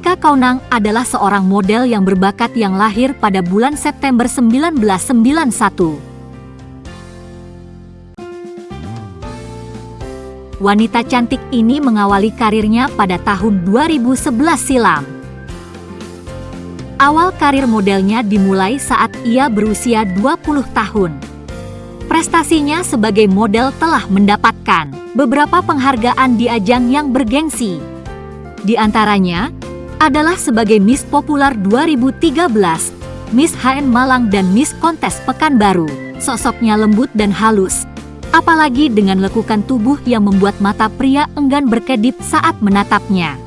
Kaunang adalah seorang model yang berbakat yang lahir pada bulan September 1991. Wanita cantik ini mengawali karirnya pada tahun 2011 silam. Awal karir modelnya dimulai saat ia berusia 20 tahun. Prestasinya sebagai model telah mendapatkan beberapa penghargaan di ajang yang bergengsi. Di antaranya, adalah sebagai Miss Popular 2013, Miss HN Malang dan Miss Kontes Pekanbaru. Sosoknya lembut dan halus, apalagi dengan lekukan tubuh yang membuat mata pria enggan berkedip saat menatapnya.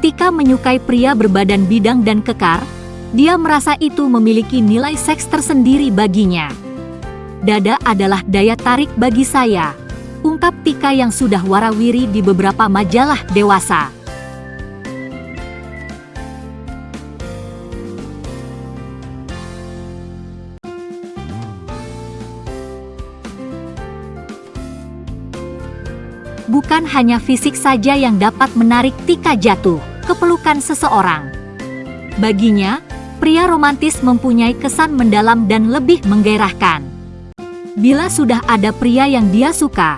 Tika menyukai pria berbadan bidang dan kekar, dia merasa itu memiliki nilai seks tersendiri baginya. Dada adalah daya tarik bagi saya, ungkap Tika yang sudah warawiri di beberapa majalah dewasa. Bukan hanya fisik saja yang dapat menarik Tika jatuh ke pelukan seseorang. Baginya, pria romantis mempunyai kesan mendalam dan lebih menggairahkan. Bila sudah ada pria yang dia suka,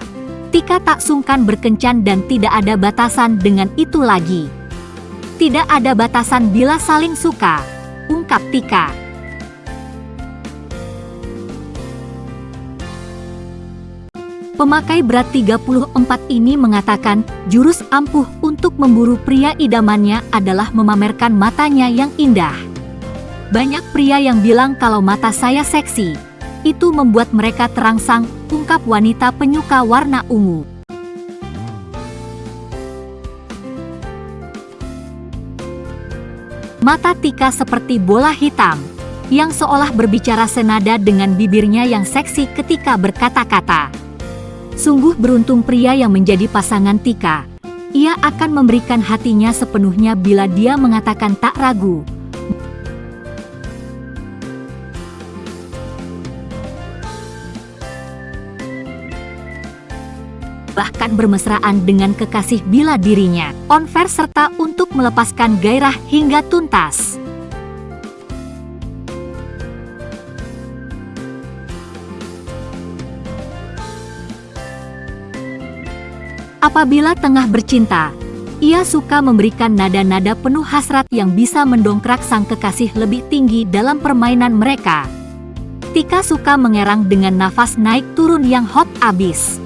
Tika tak sungkan berkencan dan tidak ada batasan dengan itu lagi. Tidak ada batasan bila saling suka, ungkap Tika. Pemakai berat 34 ini mengatakan jurus ampuh untuk memburu pria idamannya adalah memamerkan matanya yang indah. Banyak pria yang bilang kalau mata saya seksi. Itu membuat mereka terangsang, ungkap wanita penyuka warna ungu. Mata Tika seperti bola hitam, yang seolah berbicara senada dengan bibirnya yang seksi ketika berkata-kata. Sungguh beruntung pria yang menjadi pasangan Tika. Ia akan memberikan hatinya sepenuhnya bila dia mengatakan tak ragu, bahkan bermesraan dengan kekasih bila dirinya on fair serta untuk melepaskan gairah hingga tuntas. Apabila tengah bercinta, ia suka memberikan nada-nada penuh hasrat yang bisa mendongkrak sang kekasih lebih tinggi dalam permainan mereka. Tika suka mengerang dengan nafas naik turun yang hot abis.